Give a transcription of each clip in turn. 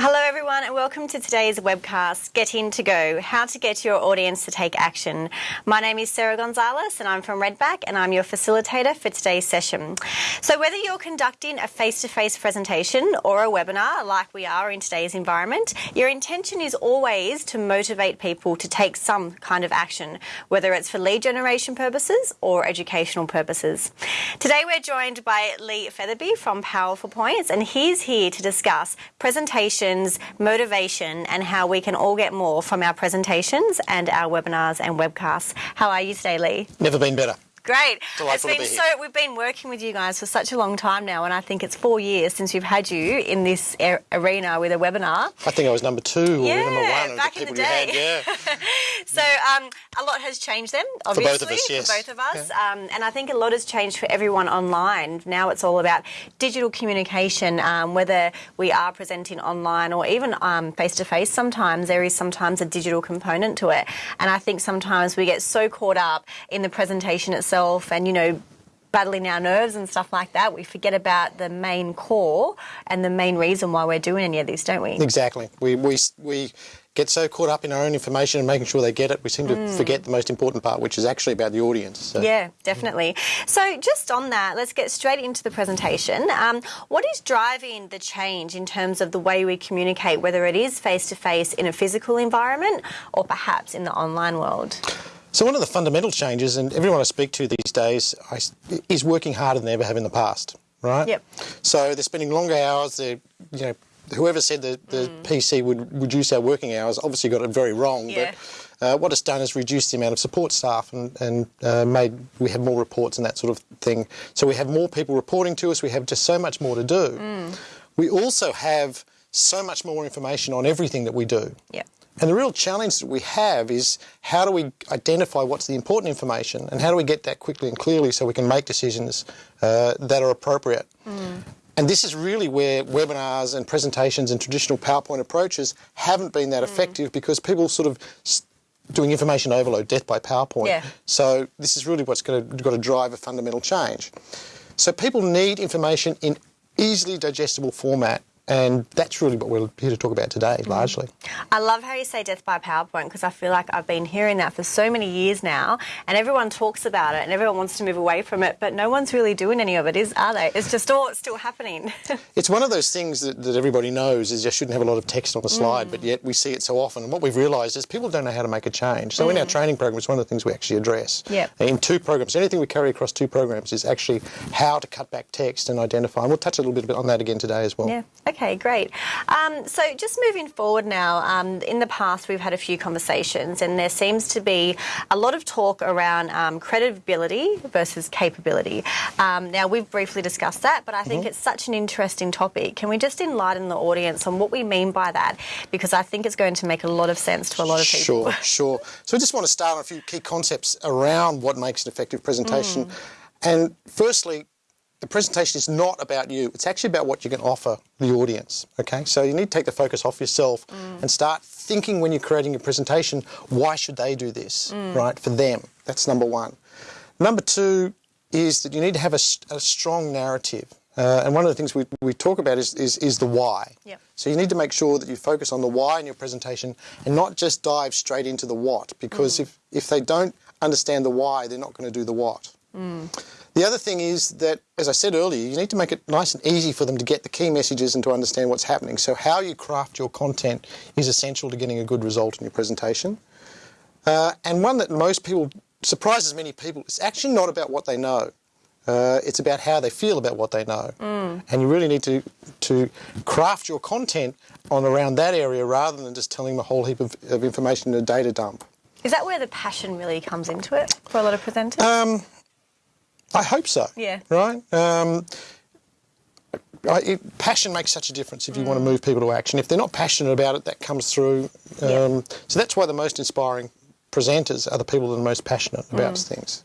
Hello, everyone, and welcome to today's webcast, Get In to Go How to Get Your Audience to Take Action. My name is Sarah Gonzalez, and I'm from Redback, and I'm your facilitator for today's session. So, whether you're conducting a face to face presentation or a webinar, like we are in today's environment, your intention is always to motivate people to take some kind of action, whether it's for lead generation purposes or educational purposes. Today, we're joined by Lee Featherby from Powerful Points, and he's here to discuss presentation motivation, and how we can all get more from our presentations and our webinars and webcasts. How are you today, Lee? Never been better. Great. Delightful it's been so we've been working with you guys for such a long time now, and I think it's four years since we've had you in this arena with a webinar. I think I was number two yeah, or number one back the in the day. had. Yeah. so um, a lot has changed then, obviously, for both of us. Yes. Both of us, yeah. um, and I think a lot has changed for everyone online. Now it's all about digital communication, um, whether we are presenting online or even face to face. Sometimes there is sometimes a digital component to it, and I think sometimes we get so caught up in the presentation itself, and you know battling our nerves and stuff like that, we forget about the main core and the main reason why we're doing any of this, don't we? Exactly. We, we, we get so caught up in our own information and making sure they get it, we seem to mm. forget the most important part, which is actually about the audience. So. Yeah, definitely. So just on that, let's get straight into the presentation. Um, what is driving the change in terms of the way we communicate, whether it is face-to-face -face in a physical environment or perhaps in the online world? So one of the fundamental changes, and everyone I speak to these days, is working harder than they ever have in the past, right? Yep. So they're spending longer hours. They're, you know, whoever said that the mm. PC would reduce our working hours obviously got it very wrong. Yeah. But uh, what it's done is reduce the amount of support staff and, and uh, made we have more reports and that sort of thing. So we have more people reporting to us. We have just so much more to do. Mm. We also have so much more information on everything that we do. Yeah. And the real challenge that we have is how do we identify what's the important information and how do we get that quickly and clearly so we can make decisions uh, that are appropriate. Mm. And this is really where webinars and presentations and traditional PowerPoint approaches haven't been that mm. effective because people sort of doing information overload, death by PowerPoint. Yeah. So this is really what's going to, got to drive a fundamental change. So people need information in easily digestible format and that's really what we're here to talk about today, mm. largely. I love how you say death by PowerPoint because I feel like I've been hearing that for so many years now, and everyone talks about it and everyone wants to move away from it, but no one's really doing any of it, is are they? It's just all still happening. it's one of those things that, that, everybody knows is you shouldn't have a lot of text on a slide, mm. but yet we see it so often. And what we've realised is people don't know how to make a change. So mm. in our mm. training program, it's one of the things we actually address. Yep. In two programs, anything we carry across two programs is actually how to cut back text and identify. And we'll touch a little bit on that again today as well. Yeah. Okay. Okay, great. Um, so just moving forward now, um, in the past we've had a few conversations and there seems to be a lot of talk around um, credibility versus capability. Um, now we've briefly discussed that, but I think mm -hmm. it's such an interesting topic. Can we just enlighten the audience on what we mean by that? Because I think it's going to make a lot of sense to a lot of people. Sure, sure. So I just want to start on a few key concepts around what makes an effective presentation. Mm. And firstly, the presentation is not about you. It's actually about what you can offer the audience. Okay, so you need to take the focus off yourself mm. and start thinking when you're creating your presentation, why should they do this, mm. right? For them. That's number one. Number two is that you need to have a, a strong narrative. Uh, and one of the things we, we talk about is, is, is the why. Yep. So you need to make sure that you focus on the why in your presentation and not just dive straight into the what, because mm. if, if they don't understand the why, they're not going to do the what. Mm. The other thing is that, as I said earlier, you need to make it nice and easy for them to get the key messages and to understand what's happening. So how you craft your content is essential to getting a good result in your presentation. Uh, and one that most people, surprises many people, it's actually not about what they know. Uh, it's about how they feel about what they know. Mm. And you really need to, to craft your content on around that area rather than just telling them a whole heap of, of information in a data dump. Is that where the passion really comes into it for a lot of presenters? Um, I hope so. Yeah. Right? Um, I, it, passion makes such a difference if you mm. want to move people to action. If they're not passionate about it, that comes through. Um, yeah. So that's why the most inspiring presenters are the people that are most passionate about mm. things.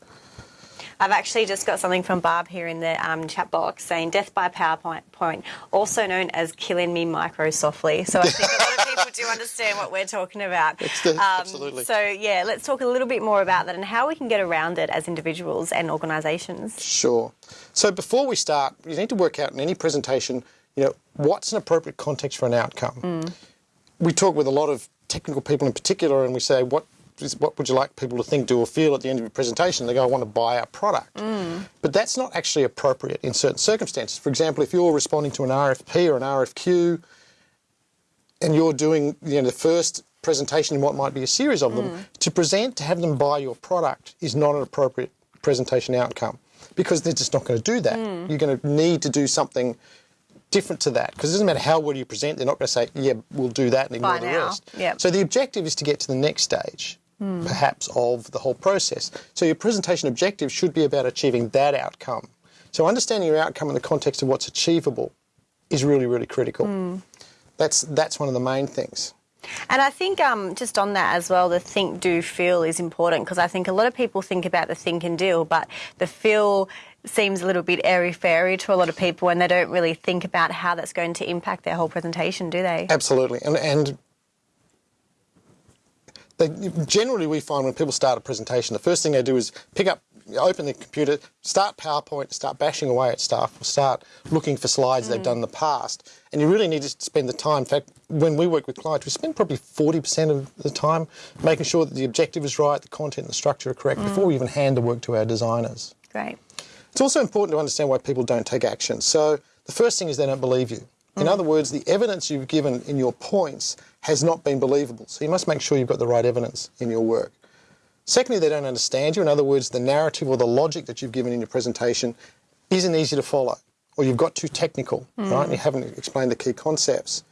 I've actually just got something from Barb here in the um, chat box saying death by PowerPoint, point, also known as killing me micro softly. So I think a lot of people do understand what we're talking about. Um, absolutely. So yeah, let's talk a little bit more about that and how we can get around it as individuals and organisations. Sure. So before we start, you need to work out in any presentation you know, what's an appropriate context for an outcome? We talk with a lot of technical people in particular, and we say, what is, what would you like people to think, do, or feel at the end of your presentation? They go, I want to buy our product. But that's not actually appropriate in certain circumstances. For example, if you're responding to an RFP or an RFQ, and you're doing you know the first presentation in what might be a series of them, mm. to present to have them buy your product is not an appropriate presentation outcome because they're just not going to do that. Mm. You're going to need to do something different to that because it doesn't matter how well you present, they're not going to say, yeah, we'll do that and ignore Buy the now. rest. Yep. So the objective is to get to the next stage. Mm. Perhaps of the whole process. So your presentation objective should be about achieving that outcome. So understanding your outcome in the context of what's achievable is really, really critical. That's that's one of the main things. And I think um, just on that as well, the think, do, feel is important because I think a lot of people think about the think and deal, but the feel seems a little bit airy fairy to a lot of people and they don't really think about how that's going to impact their whole presentation, do they? Absolutely, and and they, generally we find when people start a presentation, the first thing they do is pick up, open the computer, start PowerPoint, start bashing away at stuff, or start looking for slides they've mm. done in the past. And you really need to spend the time. In fact, when we work with clients, we spend probably 40% of the time making sure that the objective is right, the content and the structure are correct mm. before we even hand the work to our designers. Great. It's also important to understand why people don't take action. So the first thing is they don't believe you. In mm. other words, the evidence you've given in your points has not been believable. So you must make sure you've got the right evidence in your work. Secondly, they don't understand you. In other words, the narrative or the logic that you've given in your presentation isn't easy to follow, or you've got too technical, right? And you haven't explained the key concepts.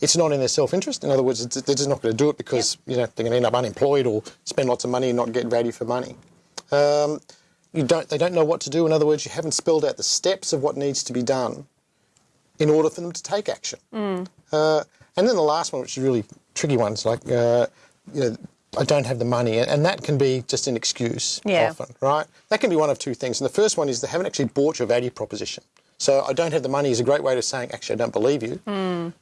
It's not in their self-interest. In other words, they're just not going to do it because you know they're going to end up unemployed or spend lots of money and not get value for money. Um, you don't, they don't know what to do. In other words, you haven't spelled out the steps of what needs to be done in order for them to take action. Uh, and then the last one, which is really tricky one, is like, uh, you know, I don't have the money, and- that can be just an excuse Yeah. often, right? That can be one of two things. And the first one is they haven't actually bought your value proposition. So I don't have the money is a great way of saying, actually, I don't believe you,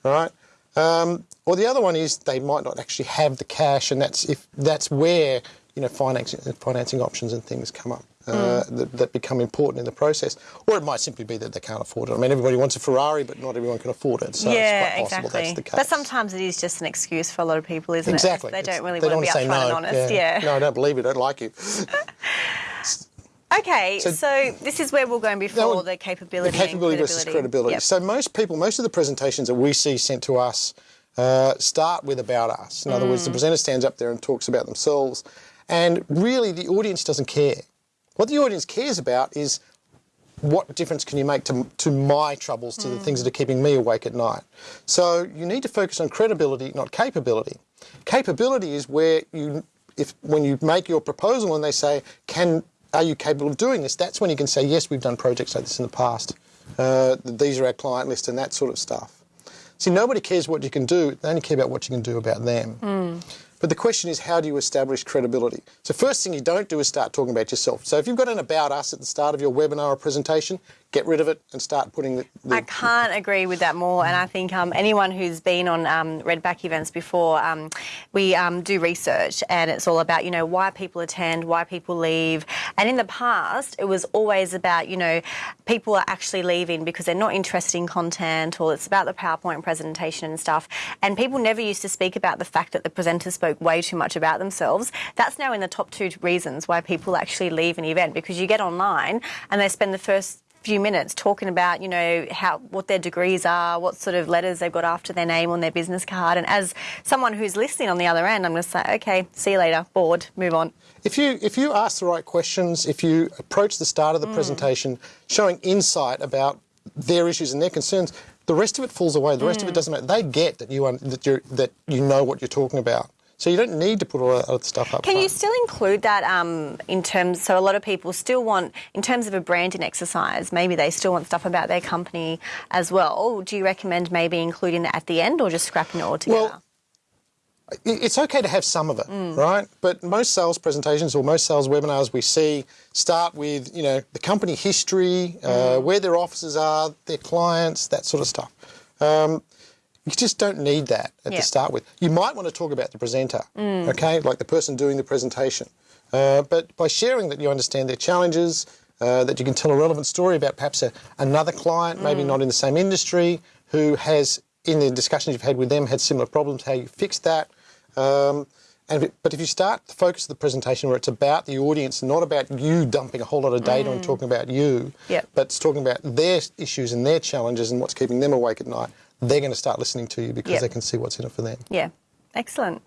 right? Um, or the other one is they might not actually have the cash, and that's if that's where you know financing financing options and things come up uh, that, that become important in the process. Or it might simply be that they can't afford it. I mean, everybody wants a Ferrari, but not everyone can afford it. So yeah, it's quite possible exactly. that's the case. But sometimes it is just an excuse for a lot of people, isn't exactly, it? They It's- don't really they want to be upfront no. and honest. Yeah. No, I don't believe you. I don't like you. Okay, so, So- this is where we're going before the capability. The capability versus credibility. Yep. So most people, most of the presentations that we see sent to us uh, start with about us. In other words, the Mm. presenter stands up there and talks about themselves, and really the audience doesn't care. What the audience cares about is what difference can you make to, to my troubles, to the things that are keeping me awake at night. So you need to focus on credibility, not capability. Capability is where you, if when you make your proposal and they say, "Can are you capable of doing this?" That's when you can say, "Yes, we've done projects like this in the past. Uh, these are our client list and that sort of stuff." See, nobody cares what you can do; they only care about what you can do about them. But the question is, how do you establish credibility? So first thing you don't do is start talking about yourself. So if you've got an about us at the start of your webinar or presentation, get rid of it and start putting the, the I can't agree with that more, and I think um, anyone who's been on um, Redback events before, um, we um, do research, and it's all about you know why people attend, why people leave, and in the past it was always about you know people are actually leaving because they're not interested in content, or it's about the PowerPoint presentation and stuff, and people never used to speak about the fact that the presenter spoke way too much about themselves. That's now in the top two reasons why people actually leave an event because you get online and they spend the first few minutes talking about you know how what their degrees are what sort of letters they've got after their name on their business card and as someone who's listening on the other end i'm going to say okay see you later bored move on If you if you ask the right questions, if you approach the start of the mm. presentation showing insight about their issues and their concerns, the rest of it falls away. The rest of it mm. doesn't matter. They get that you that you that you know what you're talking about. So you don't need to put all that other stuff up. can you still include that um, in terms so a lot of people still want in terms of a branding exercise maybe they still want stuff about their company as well do you recommend maybe including that at the end or just scrapping it all together Well, it's okay to have some of it, Mm. right? But most sales presentations or most sales webinars we see start with, you know, the company history, uh, Mm. where their offices are, their clients, that sort of stuff. Um, you just don't need that at the start with. You might want to talk about the presenter, Mm. okay, like the person doing the presentation. Uh, but by sharing that you understand their challenges, uh, that you can tell a relevant story about perhaps a, another client, maybe not in the same industry, who has, in the discussions you've had with them, had similar problems, how you fixed that. Um, and if, but if you start the focus of the presentation where it's about the audience, not about you dumping a whole lot of data and talking about you, Yep. but it's talking about their issues and their challenges and what's keeping them awake at night, they're going to start listening to you because Yep. they can see what's in it for them. Yeah. Excellent.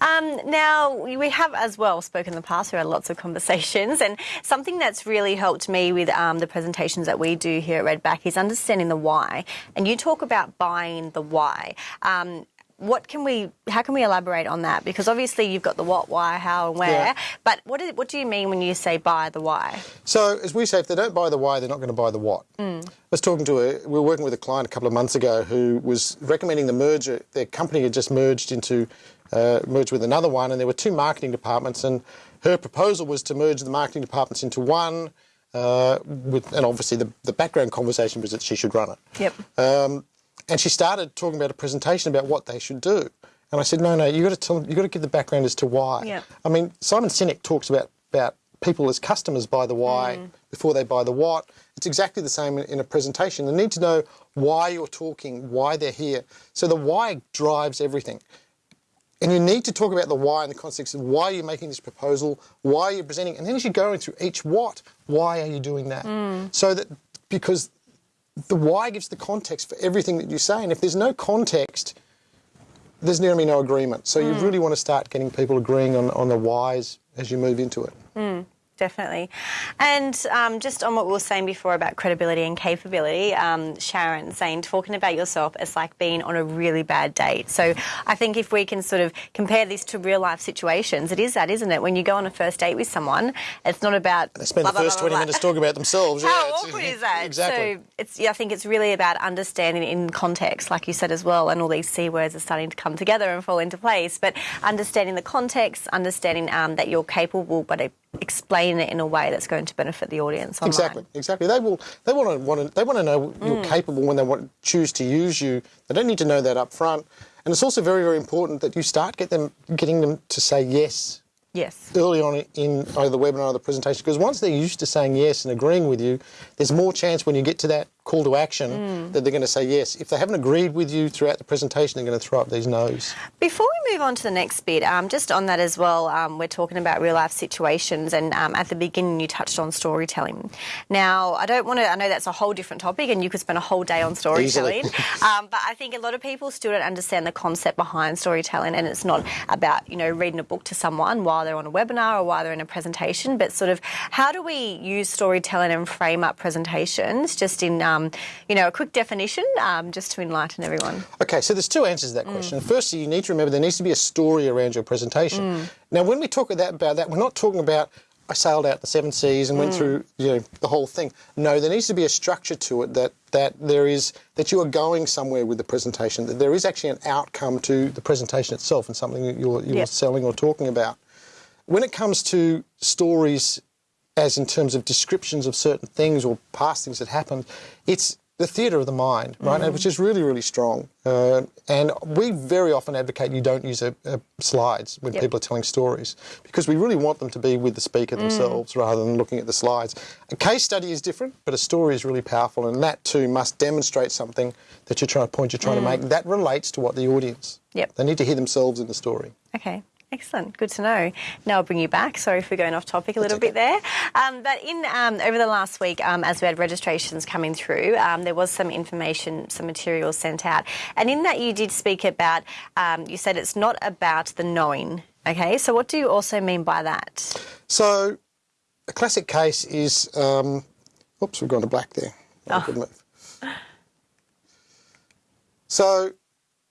Um, now, we have as well spoken in the past, we had lots of conversations, and something that's really helped me with um, the presentations that we do here at Redback is understanding the why. And you talk about buying the why. Um, what can we, how can we elaborate on that? Because obviously you've got the what, why, how, and where, Yeah. but what, is, what do you mean when you say buy the why? So, as we say, if they don't buy the why, they're not going to buy the what. I was talking to a, we were working with a client a couple of months ago who was recommending the merger. Their company had just merged into, uh, merged with another one, and there were two marketing departments, and her proposal was to merge the marketing departments into one. Uh, with, and obviously, the, the background conversation was that she should run it. Yep. Um, and she started talking about a presentation about what they should do. And I said, no, no, you've got to tell them, you've got to give the background as to why. Yeah. I mean, Simon Sinek talks about about people as customers buy the why mm. before they buy the what. It's exactly the same in, in a presentation. They need to know why you're talking, why they're here. So the why drives everything. And you need to talk about the why in the context of why you're making this proposal, why you're presenting, and then as you're going through each what, why are you doing that? Mm. So that because the why gives the context for everything that you say, and if there's no context, there's nearly no agreement. So you hmm. really want to start getting people agreeing on, on the whys as you move into it. Hmm. Definitely. And um, just on what we were saying before about credibility and capability, um, Sharon saying, talking about yourself is like being on a really bad date. So I think if we can sort of compare this to real life situations, it is that, isn't it? When you go on a first date with someone, it's not about. They spend blah, the first blah, 20 blah, minutes talking about themselves. How yeah, awkward is that? Exactly. So it's, yeah, I think it's really about understanding in context, like you said as well, and all these C words are starting to come together and fall into place. But understanding the context, understanding um, that you're capable, but uh, explaining it in a way that's going to benefit the audience online. Exactly, exactly. They will. They want to want to. They want to know you're mm. capable when they want to choose to use you. They don't need to know that up front. And it's also very, very important that you start get them getting them to say yes Yes. early on in either the webinar or the presentation because once they're used to saying yes and agreeing with you, there's more chance when you get to that call to action Mm. that they're going to say yes. If they haven't agreed with you throughout the presentation, they're going to throw up these no's. Before we move on to the next bit, um, just on that as well, um, we're talking about real life situations, and um, at the beginning you touched on storytelling. Now, I don't want to. I know that's a whole different topic, and you could spend a whole day on storytelling. um, but I think a lot of people still don't understand the concept behind storytelling, and it's not about you know reading a book to someone while they're on a webinar or while they're in a presentation, but sort of how do we use storytelling and frame up presentations? Just in um, Um, you know a quick definition, um, just to enlighten everyone. Okay, so there's two answers to that question. Mm. Firstly, you need to remember there needs to be a story around your presentation. Mm. Now, when we talk about about that, we're not talking about I sailed out the seven seas and went mm. through you know the whole thing. No, there needs to be a structure to it that that there is that you are going somewhere with the presentation. That there is actually an outcome to the presentation itself and something that you're you're Yep. selling or talking about. When it comes to stories as in terms of descriptions of certain things or past things that happened, it's the theatre of the mind, right? And mm-hmm. Which is really, really strong. Uh, and we very often advocate you don't use a, a slides when Yep. people are telling stories because we really want them to be with the speaker mm. themselves rather than looking at the slides. A case study is different, but a story is really powerful, and that too must demonstrate something that you're trying to point you're trying to mm. make that relates to what the audience. Yep. They need to hear themselves in the story. Okay. Excellent, good to know. Now I'll bring you back. Sorry for going off topic a little bit there. Um, but in um, over the last week, um, as we had registrations coming through, um, there was some information, some material sent out, and in that you did speak about. Um, you said it's not about the knowing. Okay, so what do you also mean by that? So, a classic case is, um, oops, we've gone to black there. Oh. So,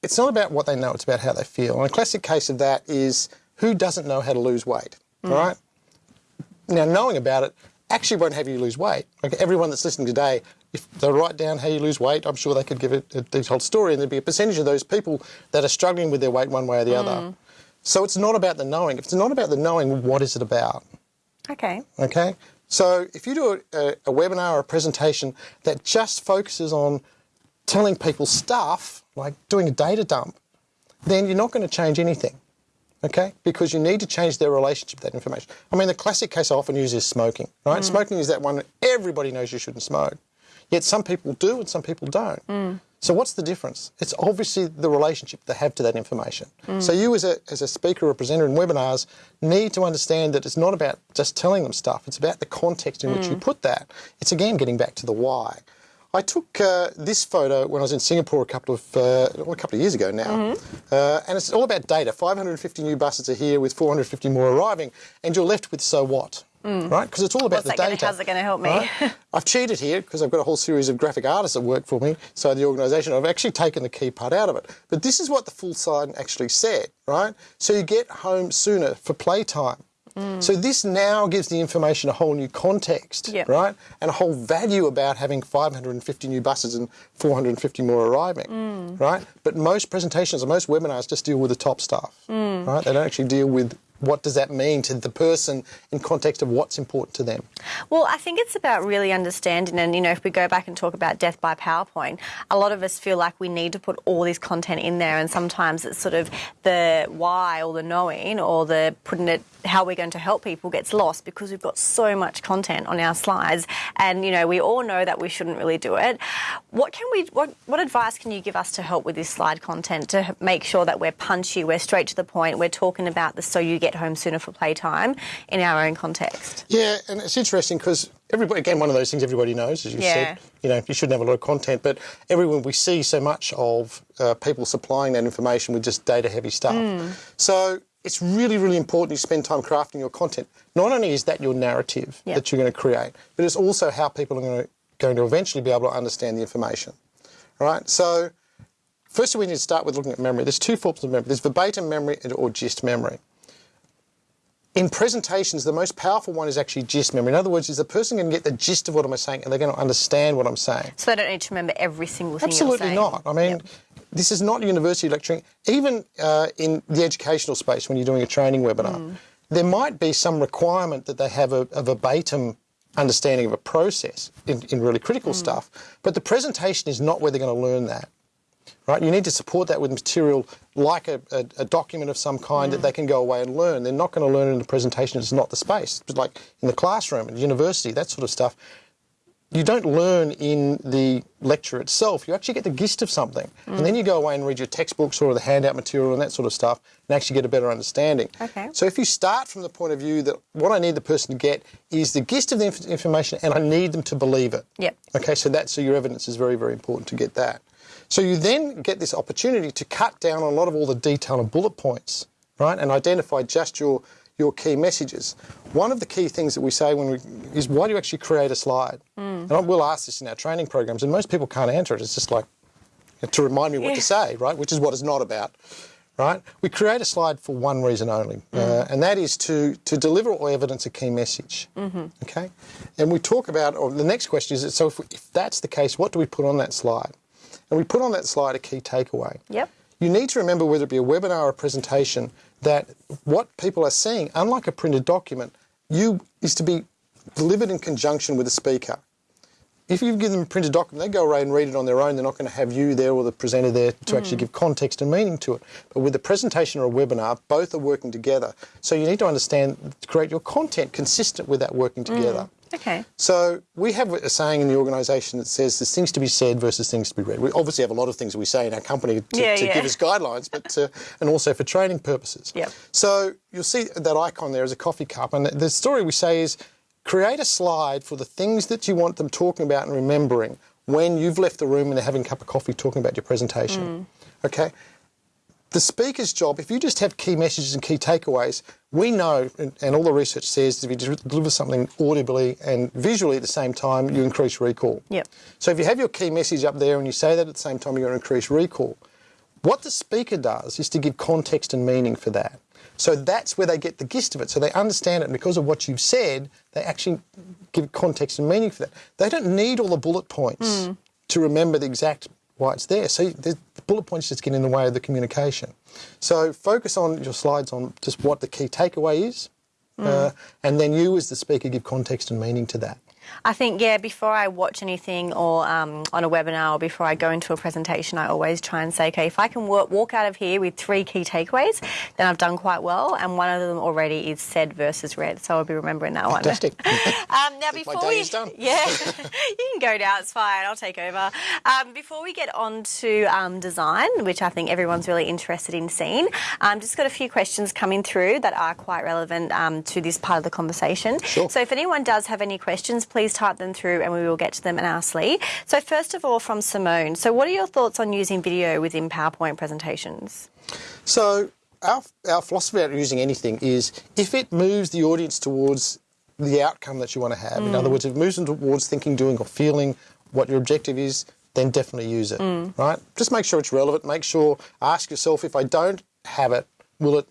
it's not about what they know; it's about how they feel. And a classic case of that is who doesn't know how to lose weight, all right? Now, knowing about it actually won't have you lose weight. Like everyone that's listening today, if they write down how you lose weight, I'm sure they could give it uh, a detailed story, and there'd be a percentage of those people that are struggling with their weight one way or the other. Hmm. So it's not about the knowing. If it's not about the knowing, what is it about? Okay. Okay? So if you do a, a, a webinar or a presentation that just focuses on telling people stuff, like doing a data dump, then you're not going to change anything. okay? Because you need to change their relationship to that information. I mean, the classic case I often use is smoking, right? Mm. Smoking is that one that everybody knows you shouldn't smoke. Yet some people do and some people don't. Mm. So what's the difference? It's obviously the relationship they have to that information. Mm. So you as a, as a speaker or presenter in webinars need to understand that it's not about just telling them stuff. It's about the context in which you put that. It's again getting back to the why. I took uh, this photo when I was in Singapore a couple of uh, well, a couple of years ago now, uh, and it's all about data. 550 new buses are here with 450 more arriving, and you're left with so what, right? Because it's all about What's the data. gonna- how's it gonna help me? right? I've cheated here because I've got a whole series of graphic artists that work for me, so the organisation. I've actually taken the key part out of it. But this is what the full sign actually said, right? So you get home sooner for playtime. Mm. So this now gives the information a whole new context, Yep. right? And a whole value about having 550 new buses and 450 more arriving, mm. right? But most presentations and most webinars just deal with the top stuff, mm. right? They don't actually deal with what does that mean to the person in context of what's important to them. Well, I think it's about really understanding, and you know, if we go back and talk about death by PowerPoint, a lot of us feel like we need to put all this content in there, and sometimes it's sort of the why or the knowing or the putting it how we're going to help people gets lost because we've got so much content on our slides, and you know, we all know that we shouldn't really do it. What can we? What what advice can you give us to help with this slide content to make sure that we're punchy, we're straight to the point, we're talking about the so you get home sooner for playtime in our own context? Yeah, and it's interesting because everybody, again, one of those things everybody knows, as you Yeah. said, you know, you shouldn't have a lot of content, but everyone, we see so much of uh, people supplying that information with just data heavy stuff. Hmm. So it's really, really important you spend time crafting your content. Not only is that your narrative Yeah. that you're going to create, but it's also how people are going to, going to eventually be able to understand the information. Right? So, first we need to start with looking at memory. There's two forms of memory. There's verbatim memory and or gist memory. In presentations, the most powerful one is actually gist memory. In other words, is the person going to get the gist of what I'm saying and they're going to understand what I'm saying. So they don't need to remember every single thing. Absolutely not. I mean, Yep. this is not university lecturing. Even uh, in the educational space, when you're doing a training webinar, Mm. there might be some requirement that they have a, a verbatim understanding of a process in, in really critical Mm. stuff. But the presentation is not where they're going to learn that. Right? You need to support that with material like a, a, a document of some kind that they can go away and learn. They're not going to learn in the presentation. It's not the space. But like in the classroom, at university, that sort of stuff you don't learn in the lecture itself. You actually get the gist of something. And then you go away and read your textbooks or the handout material and that sort of stuff and actually get a better understanding. Okay. So if you start from the point of view that what I need the person to get is the gist of the inf- information and I need them to believe it. Yep. Okay, so that so your evidence is very, very important to get that. So you then get this opportunity to cut down on a lot of all the detail and bullet points, right? And identify just your your key messages. One of the key things that we say when we is why do you actually create a slide? Mm. And I will ask this in our training programs, and most people can't answer it. It's just like to remind me what to say, right? Which is what it's not about, right? We create a slide for one reason only, uh, mm. and that is to to deliver or evidence a key message. Mm-hmm. Okay, and we talk about, or the next question is, so if, if that's the case, what do we put on that slide? And we put on that slide a key takeaway. Yep. You need to remember whether it be a webinar or a presentation that what people are seeing, unlike a printed document, you is to be delivered in conjunction with a speaker. If you give them a printed document, they go away and read it on their own. They're not going to have you there or the presenter there to actually mm. give context and meaning to it. But with a presentation or a webinar, both are working together. So you need to understand, to create your content consistent with that working together. Mm. Okay. So we have a saying in the organisation that says there's things to be said versus things to be read. We obviously have a lot of things that we say in our company to, Yeah, to yeah. give us guidelines, but uh, and also for training purposes. Yep. So you'll see that icon there is a coffee cup, and the, the story we say is create a slide for the things that you want them talking about and remembering when you've left the room and they're having a cup of coffee talking about your presentation. Okay the speaker's job, if you just have key messages and key takeaways, we know, and, and all the research says, if you deliver something audibly and visually at the same time, you increase recall. Yep. So if you have your key message up there and you say that at the same time, you're going to increase recall. What the speaker does is to give context and meaning for that. So that's where they get the gist of it. So they understand it, and because of what you've said, they actually give context and meaning for that. They don't need all the bullet points hmm. to remember the exact why it's there. So the bullet points just get in the way of the communication. So focus on your slides on just what the key takeaway is, uh, and then you as the speaker give context and meaning to that. I think, yeah, before I watch anything or um, on a webinar or before I go into a presentation, I always try and say, okay, if I can work, walk out of here with three key takeaways, then I've done quite well. And one of them already is said versus read. So I'll be remembering that Fantastic. one. um, now, before my day we, is done. Yeah, you can go now, it's fine, I'll take over. Um, before we get on to um, design, which I think everyone's really interested in seeing, um, just got a few questions coming through that are quite relevant um, to this part of the conversation. Sure. So if anyone does have any questions, please type them through and we will get to them in our Lee. So first of all, from Simone, so what are your thoughts on using video within PowerPoint presentations? So our, our philosophy about using anything is if it moves the audience towards the outcome that you want to have, in other mm. words, if it moves them towards thinking, doing or feeling what your objective is, then definitely use it, mm. right? Just make sure it's relevant. Make sure, ask yourself, if I don't have it, will it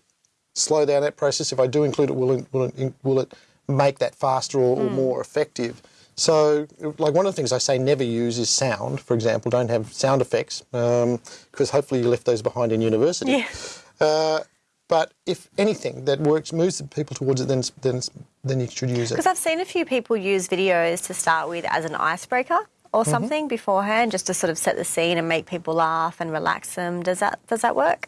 slow down that process? If I do include it, will it, will it, will it make that faster or, or more effective? So, like one of the things I say never use is sound, for example. Don't have sound effects because hopefully you left those behind in university. Yeah. Uh, but if anything that works moves people towards it, then then then you should use it. Because I've seen a few people use videos to start with as an icebreaker or Mm-hmm. something beforehand, just to sort of set the scene and make people laugh and relax them. Does that does that work?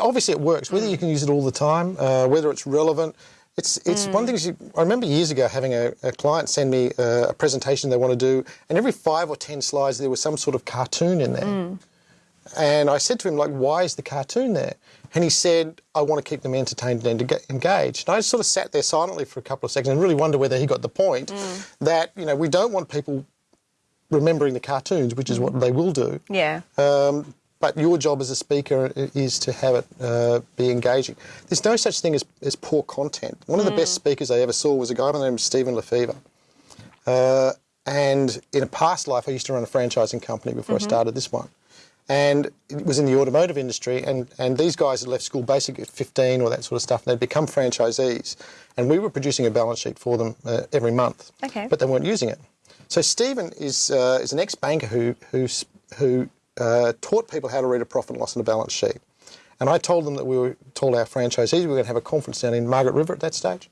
Obviously, it works. Whether you can use it all the time, uh, whether it's relevant, it's it's one thing. You, I remember years ago having a, a client send me uh, a presentation they want to do, and every five or ten slides there was some sort of cartoon in there. And I said to him, like, why is the cartoon there? And he said, I want to keep them entertained and engaged. And I just sort of sat there silently for a couple of seconds and really wonder whether he got the point that, you know, we don't want people remembering the cartoons, which is what they will do. Yeah. Um, but your job as a speaker is to have it uh, be engaging. There's no such thing as, as poor content. One of the best speakers I ever saw was a guy by the name of Stephen Lefevre. Uh, and in a past life, I used to run a franchising company before I started this one. And it was in the automotive industry, and, and these guys had left school basically at 15 or that sort of stuff, and they'd become franchisees. And we were producing a balance sheet for them uh, every month, Okay. but they weren't using it. So Stephen is, uh, is an ex-banker who, who, who uh, taught people how to read a profit and loss on a balance sheet. And I told them that we were told our franchisees we were going to have a conference down in Margaret River at that stage.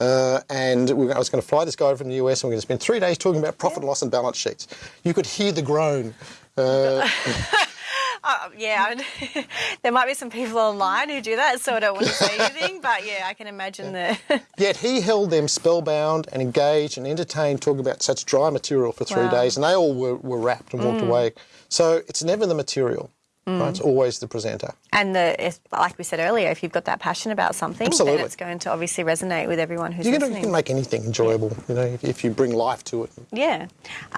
Uh, and we were, I was going to fly this guy over from the US and we were going to spend three days talking about profit and loss and balance sheets. You could hear the groan. Uh, Uh, yeah, I- there might be some people online who do that, so I don't want to say anything. But yeah, I can imagine the. yet he held them spellbound and engaged and entertained, talking about such dry material for three Wow. days, and they all were, were rapt and walked away. So it's never the material, right? It's always the presenter. and the like we said earlier, if you've got that passion about something, Absolutely. then it's going to obviously resonate with everyone who's You can, you can make anything enjoyable, you know, if, if you bring life to it. Yeah.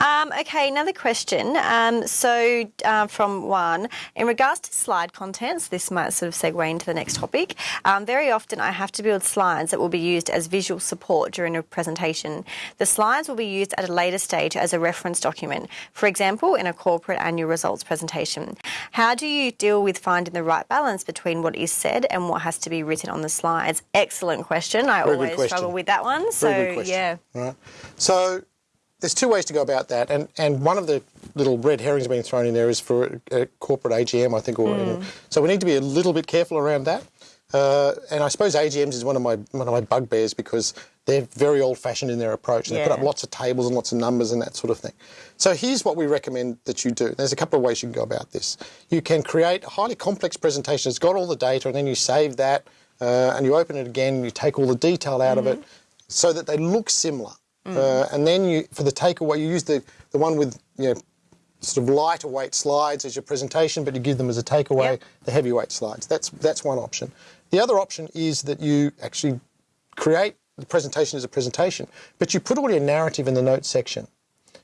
Um, okay, another question. Um, so, uh, from one, in regards to slide contents, this might sort of segue into the next topic. Um, very often, I have to build slides that will be used as visual support during a presentation. The slides will be used at a later stage as a reference document, for example, in a corporate annual results presentation. How do you deal with finding the right balance between what is said and what has to be written on the slides? Excellent question. I Very always question. struggle with that one. So, Very good question. yeah. Right. So there's two ways to go about that, and and one of the little red herrings being thrown in there is for a, a corporate AGM, I think. Or Hmm. so we need to be a little bit careful around that. Uh, and I suppose AGMs is one of my one of my bugbears because they're very old-fashioned in their approach. And They put up lots of tables and lots of numbers and that sort of thing. So here's what we recommend that you do. There's a couple of ways you can go about this. You can create a highly complex presentation. It's got all the data, and then you save that, uh, and you open it again, and you take all the detail out of it, so that they look similar. Uh, and then you, for the takeaway, you use the, the one with you know sort of lighter weight slides as your presentation, but you give them as a takeaway Yep. the heavyweight slides. That's that's one option. The other option is that you actually create the presentation is a presentation, but you put all your narrative in the notes section.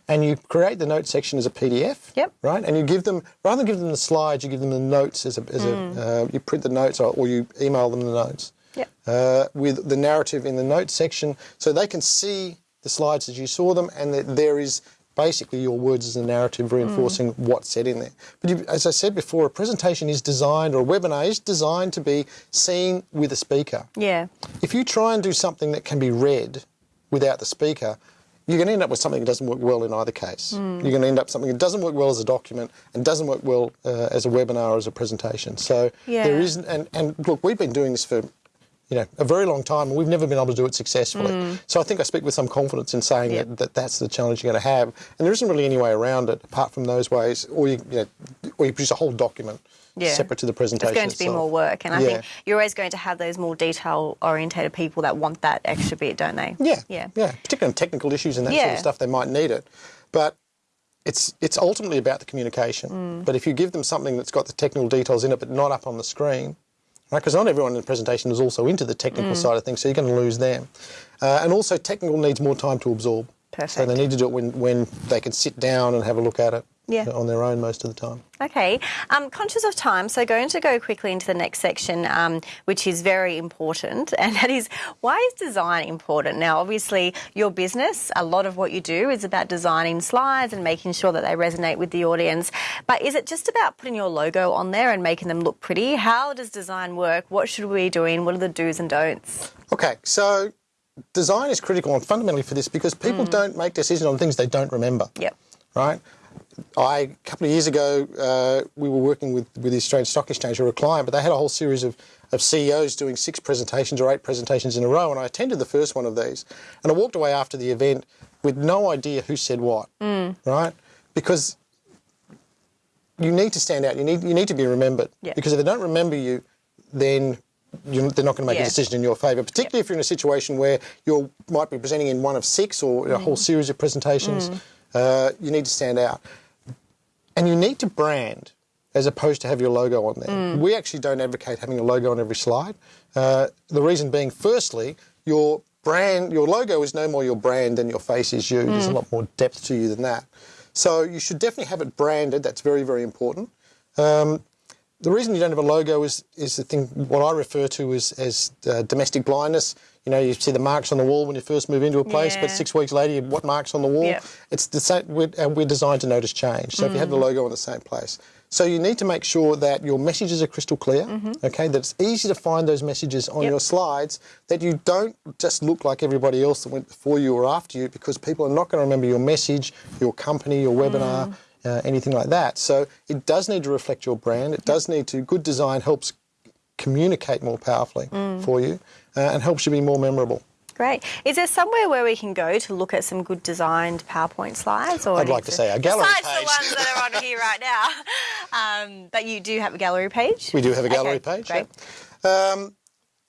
And you create the notes section as a PDF, Yep. right? And you give them, rather than give them the slides, you give them the notes as a, as Mm. a uh, you print the notes or, or you email them the notes Yep. uh, with the narrative in the notes section so they can see the slides as you saw them and that there is basically your words as a narrative reinforcing what's said in there. But you, as I said before, a presentation is designed or a webinar is designed to be seen with a speaker. Yeah. If you try and do something that can be read without the speaker, you're going to end up with something that doesn't work well in either case. You're going to end up something that doesn't work well as a document and doesn't work well uh, as a webinar or as a presentation. So Yeah. there isn't, and, and look, we've been doing this for you know, a very long time, and we've never been able to do it successfully. So I think I speak with some confidence in saying Yep. that, that that's the challenge you're going to have, and there isn't really any way around it apart from those ways, or you, you know, or you produce a whole document Yeah. separate to the presentation. It's going to be more work, and I Yeah. think you're always going to have those more detail orientated people that want that extra bit, don't they? Yeah, Yeah. yeah. Particularly on technical issues and that sort of stuff, they might need it, but it's it's ultimately about the communication. Mm. But if you give them something that's got the technical details in it, but not up on the screen, right? Because not everyone in the presentation is also into the technical Mm. side of things, so you're going to lose them. Uh, and also, technical needs more time to absorb. Perfect. So they need to do it when when they can sit down and have a look at it Yeah. on their own most of the time. Okay, um, conscious of time, so going to go quickly into the next section, um, which is very important, and that is why is design important? Now, obviously, your business, a lot of what you do is about designing slides and making sure that they resonate with the audience. But is it just about putting your logo on there and making them look pretty? How does design work? What should we be doing? What are the do's and don'ts? Okay, so design is critical and fundamentally for this because people don't make decisions on things they don't remember. Yep. right? I, a couple of years ago, uh, we were working with, with the Australian Stock Exchange, or a client, but they had a whole series of, of CEOs doing six presentations or eight presentations in a row, and I attended the first one of these. And I walked away after the event with no idea who said what, right? Because you need to stand out. You need you need to be remembered. Yeah. Because if they don't remember you, then you they're not going to make Yeah. a decision in your favour. Particularly if you're in a situation where you might be presenting in one of six or a whole series of presentations. Uh, you need to stand out, and you need to brand as opposed to have your logo on there. We actually don't advocate having a logo on every slide. Uh, the reason being, firstly, your brand, your logo is no more your brand than your face is you. There's a lot more depth to you than that. So you should definitely have it branded. That's very, very important. Um, the reason you don't have a logo is is the thing what I refer to as as uh, domestic blindness. You know, you see the marks on the wall when you first move into a place, but six weeks later, what marks on the wall? Yep. It's the same. We're, and we're designed to notice change. So if you have the mm. logo in the same place, so you need to make sure that your messages are crystal clear. Mm-hmm. Okay, that it's easy to find those messages on Yep. your slides. That you don't just look like everybody else that went before you or after you, because people are not going to remember your message, your company, your webinar mm. uh, anything like that. So it does need to reflect your brand. It does need to. Good design helps communicate more powerfully mm. for you and helps you be more memorable. Great. Is there somewhere where we can go to look at some good designed PowerPoint slides? Or I'd like to say our gallery besides page. the ones that are on here right now. Um, but you do have a gallery page. We do have a gallery Okay, page. Great. yeah. Um,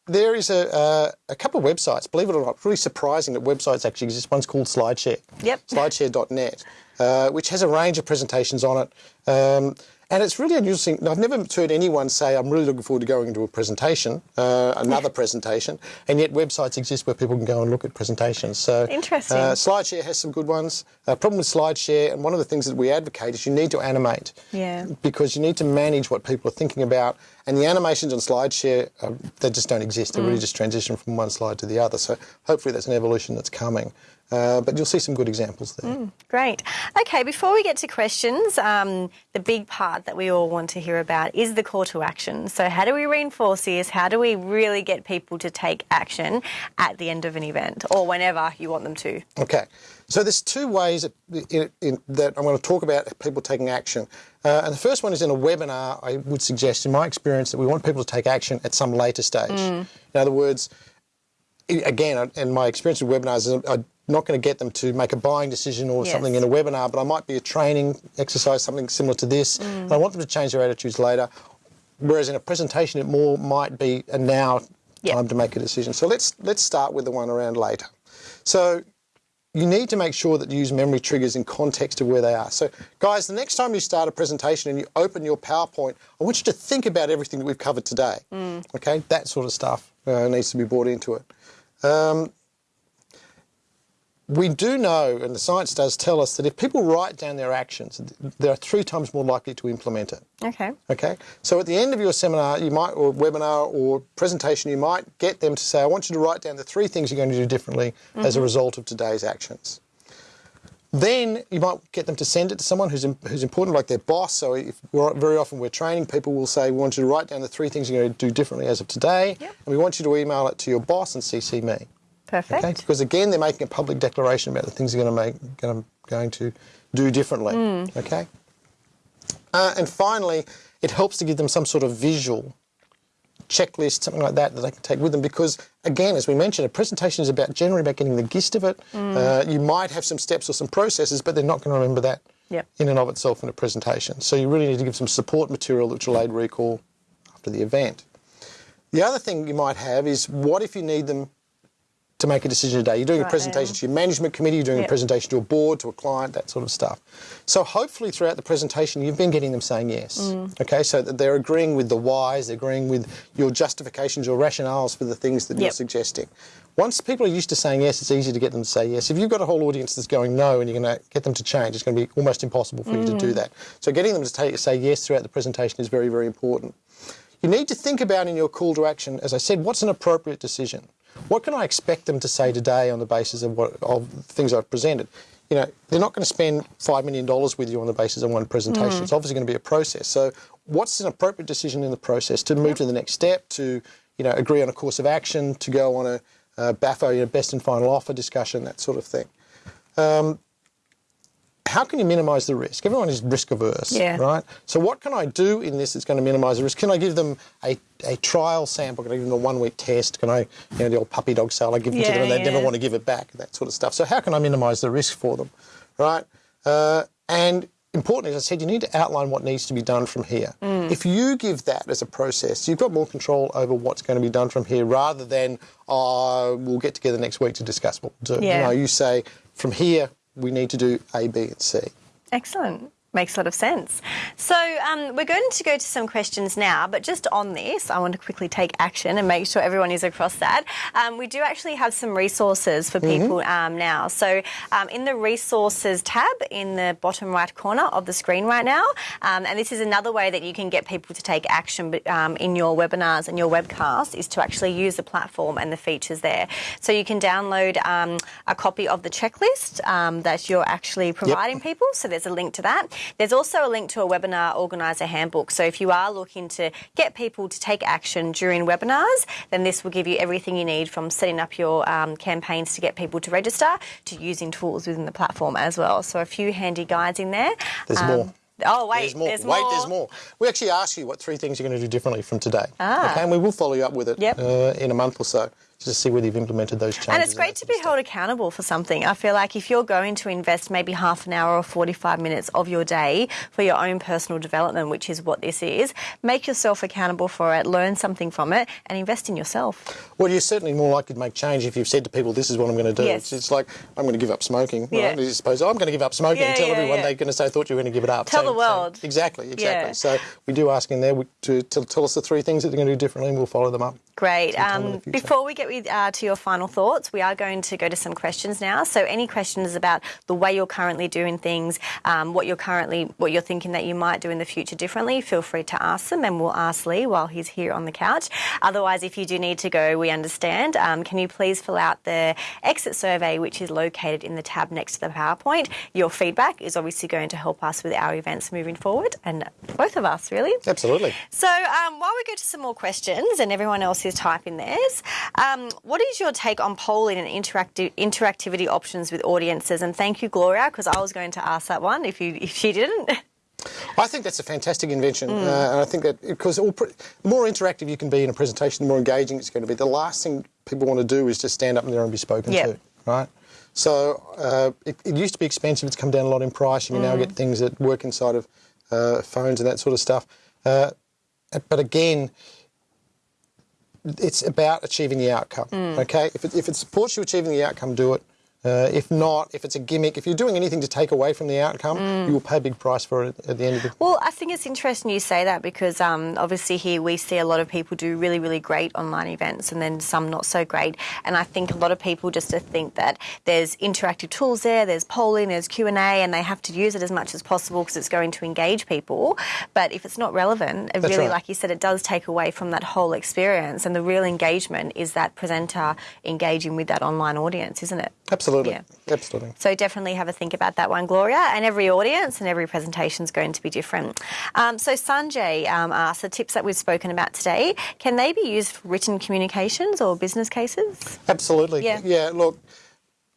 there is a, uh, a couple of websites. Believe it or not, it's really surprising that websites actually exist. One's called SlideShare. Yep. Slideshare.net, uh, which has a range of presentations on it. Um, and it's really unusual. I've never heard anyone say, I'm really looking forward to going into a presentation, uh, another presentation, and yet websites exist where people can go and look at presentations. So Interesting. Uh, SlideShare has some good ones. Uh, problem with SlideShare, and one of the things that we advocate is you need to animate Yeah. because you need to manage what people are thinking about. And the animations on SlideShare, uh, they just don't exist. They Mm. really just transition from one slide to the other. So hopefully that's an evolution that's coming. Uh, but you'll see some good examples there. Mm. Great. Okay, before we get to questions, um, the big part that we all want to hear about is the call to action. So, how do we reinforce this? How do we really get people to take action at the end of an event or whenever you want them to? Okay. So there's two ways that, in, in, that I'm going to talk about people taking action. Uh, and the first one is in a webinar, I would suggest, in my experience, that we want people to take action at some later stage. Mm. In other words, again, in my experience with webinars, I'm not going to get them to make a buying decision or Yes. something in a webinar, but I might be a training exercise, something similar to this, Mm. and I want them to change their attitudes later. Whereas in a presentation, it more might be a now Yep. time to make a decision. So let's let's start with the one around later. So you need to make sure that you use memory triggers in context of where they are. So, guys, the next time you start a presentation and you open your PowerPoint, I want you to think about everything that we've covered today. Okay, that sort of stuff uh, needs to be brought into it. Um, we do know, and the science does tell us, that if people write down their actions, they're three times more likely to implement it. Okay. Okay, so at the end of your seminar, you might, or webinar, or presentation, you might get them to say, "I want you to write down the three things you're going to do differently mm-hmm. as a result of today's actions." Then you might get them to send it to someone who's who's important, like their boss. So if we're, very often we're training people, will say, "We want you to write down the three things you're going to do differently as of today," Yep. and we want you to email it to your boss and CC me. Perfect. Okay, because again, they're making a public declaration about the things they're going to make, going to, going to do differently. Okay, uh, and finally, it helps to give them some sort of visual checklist, something like that that they can take with them. Because again, as we mentioned, a presentation is about generally about getting the gist of it. Uh, you might have some steps or some processes, but they're not going to remember that Yep. in and of itself in a presentation. So you really need to give some support material which will aid recall after the event. The other thing you might have is what if you need them to make a decision today? You're doing a presentation to your management committee, you're doing Yep. a presentation to a board, to a client, that sort of stuff. So hopefully throughout the presentation you've been getting them saying yes. Mm. Okay, so that they're agreeing with the whys, they're agreeing with your justifications, your rationales for the things that you're suggesting. Once people are used to saying yes, it's easy to get them to say yes. If you've got a whole audience that's going no and you're going to get them to change, it's going to be almost impossible for you to Mm. do that. So getting them to take, say yes throughout the presentation is very, very important. You need to think about in your call to action, as I said, what's an appropriate decision? What can I expect them to say today on the basis of what of things I've presented? You know, they're not going to spend five million dollars with you on the basis of one presentation. It's obviously going to be a process. So, what's an appropriate decision in the process to move to the next step? To you know, agree on a course of action, to go on a uh, BAFO, you know, best and final offer discussion, that sort of thing how can you minimise the risk? Everyone is risk averse, Yeah. right? So what can I do in this that's going to minimise the risk? Can I give them a, a trial sample? Can I give them a one week test? Can I, you know, the old puppy dog sale, I give them to them and they yeah. never want to give it back, that sort of stuff. So how can I minimise the risk for them, right? Uh, and importantly, as I said, you need to outline what needs to be done from here. Mm. If you give that as a process, you've got more control over what's going to be done from here rather than, oh, we'll get together next week to discuss what we'll do. Yeah. You know, you say, from here, we need to do A, B, and C. Excellent. Makes a lot of sense. So um, we're going to go to some questions now, but just on this, I want to quickly take action and make sure everyone is across that. Um, we do actually have some resources for people um, now. So um, in the resources tab in the bottom right corner of the screen right now, um, and this is another way that you can get people to take action um, in your webinars and your webcasts is to actually use the platform and the features there. So you can download um, a copy of the checklist um, that you're actually providing people. So there's a link to that. There's also a link to a webinar organizer handbook. So if you are looking to get people to take action during webinars, then this will give you everything you need from setting up your um, campaigns to get people to register to using tools within the platform as well. So a few handy guides in there. There's Um, more. Oh wait, There's more. There's Wait, more. there's more. We actually ask you what three things you're going to do differently from today. Ah. Okay, and we will follow you up with it Yep. uh, in a month or so to see whether you've implemented those changes. And it's great to be held accountable for something. I feel like if you're going to invest maybe half an hour or 45 minutes of your day for your own personal development, which is what this is, make yourself accountable for it, learn something from it, and invest in yourself. Well, you're certainly more likely to make change if you've said to people, "This is what I'm going to do." Yes. It's, it's like I'm going to give up smoking. Yeah. Right? You suppose "Oh, I'm going to give up smoking. Yeah, Tell yeah, everyone yeah. they're going to say, "I thought you were going to give it up." Tell So- the so- world. exactly, exactly. Yeah. So we do ask in there we- to tell, tell us the three things that they're going to do differently, and we'll follow them up. Great. In the Um, before we get with, uh, to your final thoughts, we are going to go to some questions now. So, any questions about the way you're currently doing things, um, what you're currently, what you're thinking that you might do in the future differently, feel free to ask them, and we'll ask Lee while he's here on the couch. Otherwise, if you do need to go, we understand. Um, can you please fill out the exit survey, which is located in the tab next to the PowerPoint? Your feedback is obviously going to help us with our events moving forward, and both of us really. Absolutely. So, um, while we go to some more questions and everyone else is typing theirs, um, what is your take on polling and interactive interactivity options with audiences? And thank you, Gloria, because I was going to ask that one if you if she didn't. I think that's a fantastic invention, Mm. uh, and I think that because all the more interactive you can be in a presentation, the more engaging it's going to be. The last thing people want to do is just stand up there and be spoken Yep. to, right? So uh, it, it used to be expensive; it's come down a lot in price. You can now Mm. get things that work inside of uh, phones and that sort of stuff. Uh, but again, it's about achieving the outcome. Mm. Okay, if it, if it supports you achieving the outcome, do it. Uh, if not, if it's a gimmick, if you're doing anything to take away from the outcome, Mm. you will pay a big price for it at the end of the Well, I think it's interesting you say that because um, obviously here we see a lot of people do really, really great online events and then some not so great. And I think a lot of people just to think that there's interactive tools there, there's polling, there's Q and A, and they have to use it as much as possible because it's going to engage people. But if it's not relevant, it That's really, right. like you said, it does take away from that whole experience. And the real engagement is that presenter engaging with that online audience, isn't it? Absolutely. Yeah. Absolutely. So definitely have a think about that one, Gloria. And every audience and every presentation is going to be different. Um, so Sanjay um, asked the tips that we've spoken about today. Can they be used for written communications or business cases? Absolutely. Yeah. Yeah. Look,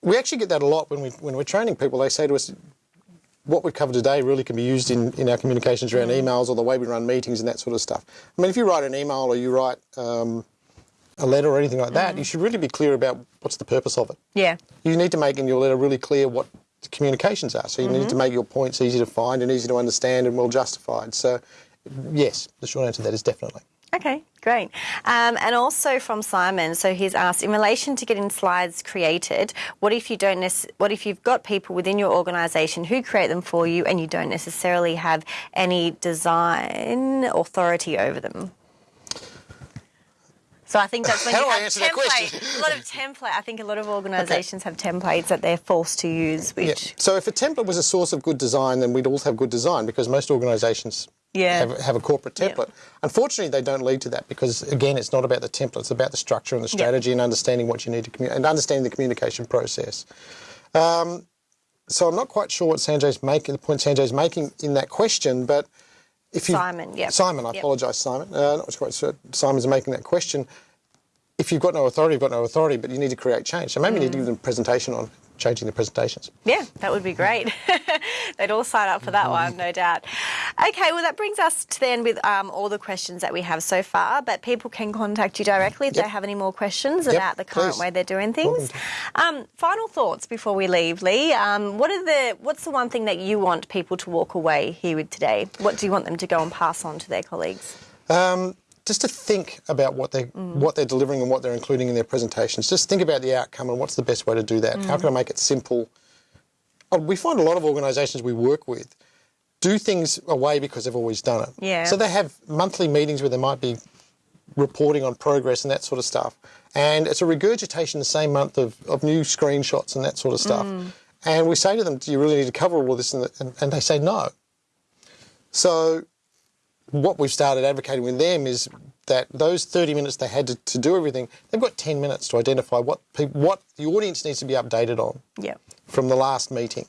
we actually get that a lot when we when we're training people. They say to us, what we've covered today really can be used in, in our communications around Mm. emails or the way we run meetings and that sort of stuff. I mean, if you write an email or you write um, a letter or anything like Mm. that, you should really be clear about what's the purpose of it. Yeah. You need to make in your letter really clear what the communications are. So you Mm-hmm. need to make your points easy to find and easy to understand and well justified. So, yes, the short answer to that is definitely. Okay, great. Um, and also from Simon, so he's asked in relation to getting slides created, what if you don't what if you've got people within your organisation who create them for you and you don't necessarily have any design authority over them? So I think that's when How you do I have answer that template. a lot of template. I think a lot of organisations have templates that they're forced to use, Yeah. So if a template was a source of good design, then we'd all have good design because most organisations Yeah. have, have a corporate Yeah. template. Unfortunately, they don't lead to that because, again, it's not about the template, it's about the structure and the strategy and understanding what you need to communicate and understanding the communication process. Um, so I'm not quite sure what Sanjay's making, the point Sanjay's making in that question, but if you Simon, yep. Simon, I Yep. apologise, Simon. Uh, not quite sure Simon's making that question. If you've got no authority, you've got no authority, but you need to create change. So maybe you need to give them a presentation on changing the presentations. Yeah, that would be great. They'd all sign up for that one, no doubt. Okay, well, that brings us to the end with um, all the questions that we have so far. But people can contact you directly if Yep. they have any more questions Yep, about the current please. way they're doing things. Um, final thoughts before we leave, Lee. Um, what are the What's the one thing that you want people to walk away here with today? What do you want them to go and pass on to their colleagues? Um, just to think about what they what they're delivering and what they're including in their presentations. Just think about the outcome and what's the best way to do that. How can I make it simple? Oh, we find a lot of organisations we work with do things away because they've always done it. Yeah. So they have monthly meetings where they might be reporting on progress and that sort of stuff. And it's a regurgitation the same month of, of new screenshots and that sort of stuff. Mm. And we say to them, do you really need to cover all of this? And, and, and they say no. So what we've started advocating with them is that those 30 minutes they had to, to do everything, they've got 10 minutes to identify what what the audience needs to be updated on Yeah. from the last meeting.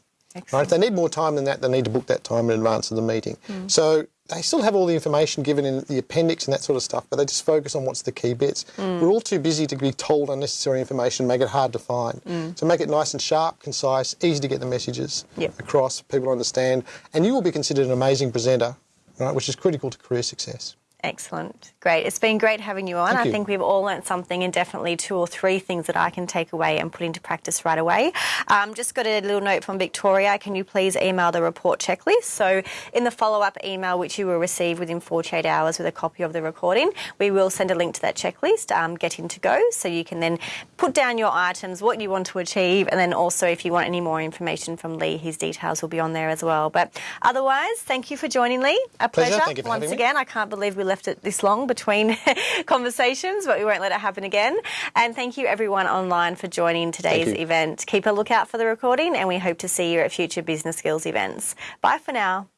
Right? If they need more time than that, they need to book that time in advance of the meeting. Mm. So they still have all the information given in the appendix and that sort of stuff, but they just focus on what's the key bits. Mm. We're all too busy to be told unnecessary information, make it hard to find. Mm. So make it nice and sharp, concise, easy to get the messages Yep. across, people understand, and you will be considered an amazing presenter, right, which is critical to career success. Excellent. Great. It's been great having you on. Thank I you. think we've all learnt something and definitely two or three things that I can take away and put into practice right away. Um, just got a little note from Victoria. Can you please email the report checklist? So, in the follow up email, which you will receive within 48 hours with a copy of the recording, we will send a link to that checklist, um, Get In to Go, so you can then put down your items, what you want to achieve, and then also if you want any more information from Lee, his details will be on there as well. But otherwise, thank you for joining, Lee. A Pleasure. pleasure. Thank you for Once having me. again, I can't believe we left it this long between conversations, but we won't let it happen again. And thank you everyone online for joining today's event. Keep a lookout for the recording, and we hope to see you at future business skills events. Bye for now.